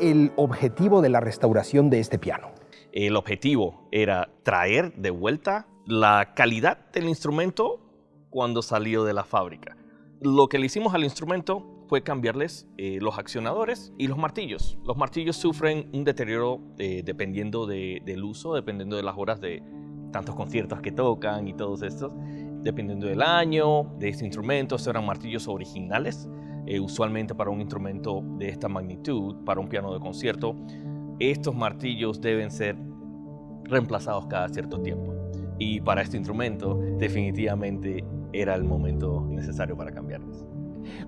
el objetivo de la restauración de este piano? El objetivo era traer de vuelta la calidad del instrumento cuando salió de la fábrica. Lo que le hicimos al instrumento fue cambiarles eh, los accionadores y los martillos. Los martillos sufren un deterioro eh, dependiendo del uso, dependiendo de las horas de tantos conciertos que tocan y todos estos, dependiendo del año, de este instrumento. Estos eran martillos originales, eh, usualmente para un instrumento de esta magnitud, para un piano de concierto. Estos martillos deben ser reemplazados cada cierto tiempo. Y para este instrumento definitivamente era el momento necesario para cambiarlos.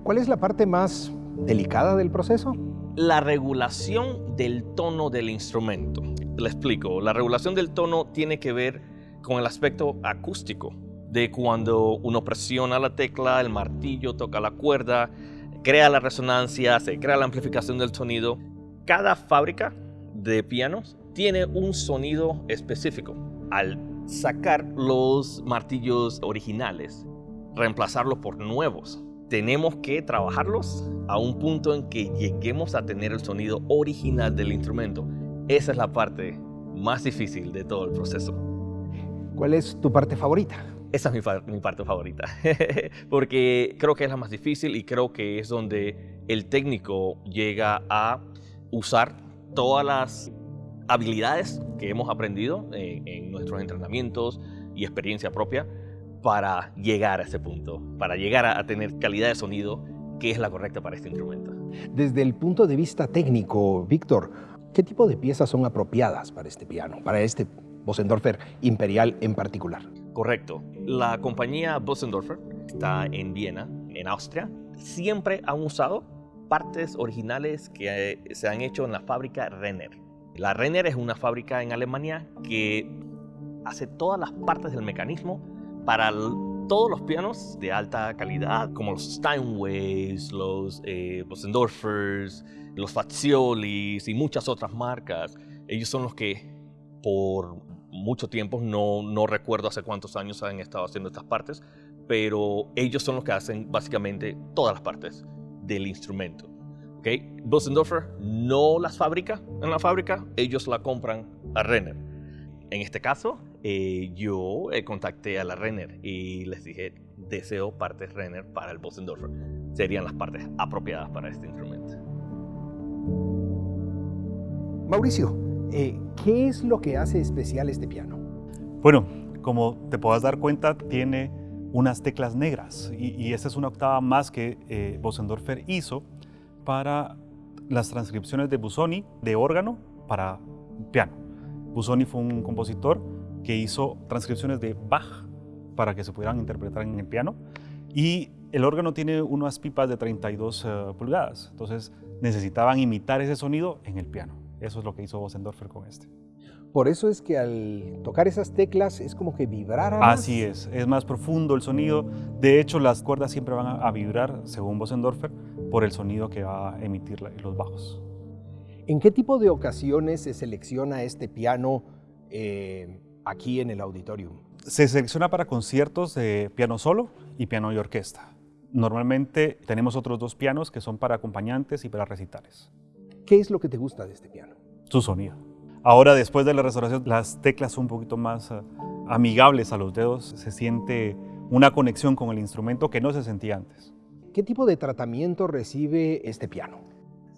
¿Cuál es la parte más delicada del proceso? La regulación del tono del instrumento. Le explico, la regulación del tono tiene que ver con el aspecto acústico, de cuando uno presiona la tecla, el martillo toca la cuerda, crea la resonancia, se crea la amplificación del sonido. Cada fábrica de pianos tiene un sonido específico. Al sacar los martillos originales, reemplazarlos por nuevos, tenemos que trabajarlos a un punto en que lleguemos a tener el sonido original del instrumento. Esa es la parte más difícil de todo el proceso. ¿Cuál es tu parte favorita? Esa es mi, parte favorita, porque creo que es la más difícil y creo que es donde el técnico llega a usar todas las habilidades que hemos aprendido en, en nuestros entrenamientos y experiencia propia para llegar a ese punto, para llegar a, tener calidad de sonido que es la correcta para este instrumento. Desde el punto de vista técnico, Víctor, ¿qué tipo de piezas son apropiadas para este piano, para este Bosendorfer Imperial en particular? Correcto. La compañía Bosendorfer está en Viena, en Austria. Siempre han usado partes originales que eh, se han hecho en la fábrica Renner. La Renner es una fábrica en Alemania que hace todas las partes del mecanismo para todos los pianos de alta calidad, como los Steinways, los eh, Bosendorfers, los Faziolis y muchas otras marcas, ellos son los que por mucho tiempo, no, no recuerdo hace cuántos años han estado haciendo estas partes, pero ellos son los que hacen básicamente todas las partes del instrumento. ¿okay? Bosendorfer no las fabrica en la fábrica, ellos la compran a Renner. En este caso, eh, yo eh, contacté a la Renner y les dije, deseo partes Renner para el Bosendorfer. Serían las partes apropiadas para este instrumento. Mauricio, eh, ¿qué es lo que hace especial este piano? Bueno, como te puedas dar cuenta, tiene unas teclas negras y, y esta es una octava más que eh, Bosendorfer hizo para las transcripciones de Busoni de órgano para piano. Busoni fue un compositor que hizo transcripciones de Bach para que se pudieran interpretar en el piano. Y el órgano tiene unas pipas de 32 eh, pulgadas, entonces necesitaban imitar ese sonido en el piano. Eso es lo que hizo Bosendorfer con este. Por eso es que al tocar esas teclas es como que vibrara más. Así es, es más profundo el sonido. De hecho, las cuerdas siempre van a, vibrar, según Bosendorfer, por el sonido que va a emitir los bajos. ¿En qué tipo de ocasiones se selecciona este piano eh, aquí en el auditorium? Se selecciona para conciertos de piano solo y piano y orquesta. Normalmente tenemos otros dos pianos que son para acompañantes y para recitales. ¿Qué es lo que te gusta de este piano? Su sonido. Ahora, después de la restauración, las teclas son un poquito más uh, amigables a los dedos. Se siente una conexión con el instrumento que no se sentía antes. ¿Qué tipo de tratamiento recibe este piano?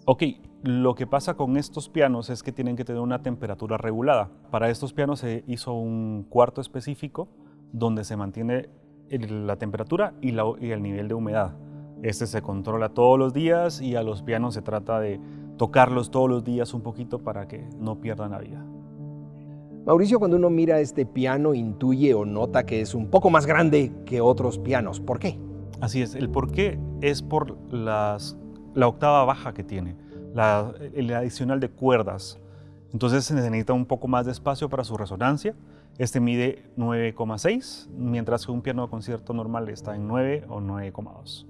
Ok, lo que pasa con estos pianos es que tienen que tener una temperatura regulada. Para estos pianos se hizo un cuarto específico donde se mantiene la temperatura y, el nivel de humedad. Este se controla todos los días y a los pianos se trata de tocarlos todos los días un poquito para que no pierdan la vida. Mauricio, cuando uno mira este piano, intuye o nota que es un poco más grande que otros pianos. ¿Por qué? Así es, el por qué es por la octava baja que tiene la, el adicional de cuerdas. Entonces se necesita un poco más de espacio para su resonancia. Este mide 9,6, mientras que un piano de concierto normal está en 9 o 9,2.